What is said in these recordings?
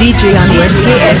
DJ on the SKS.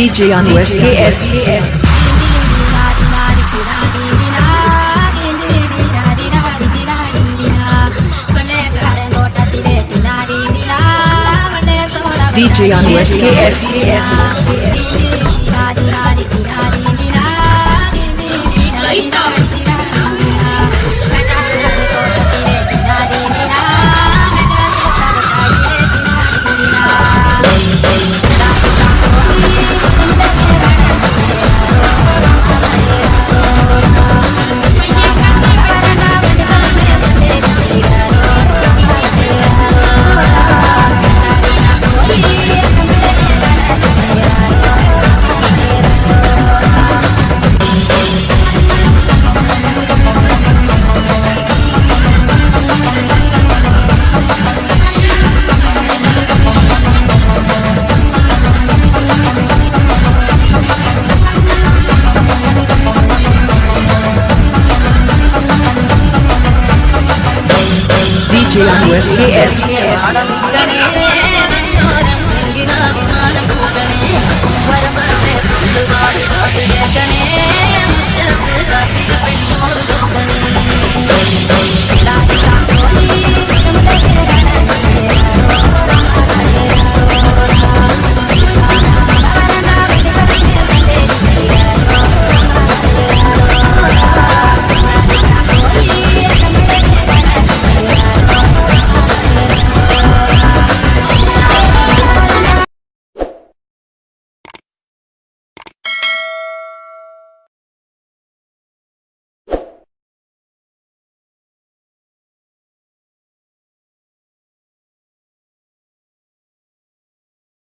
DJ on SKS. DJ on SKS. SKS. You.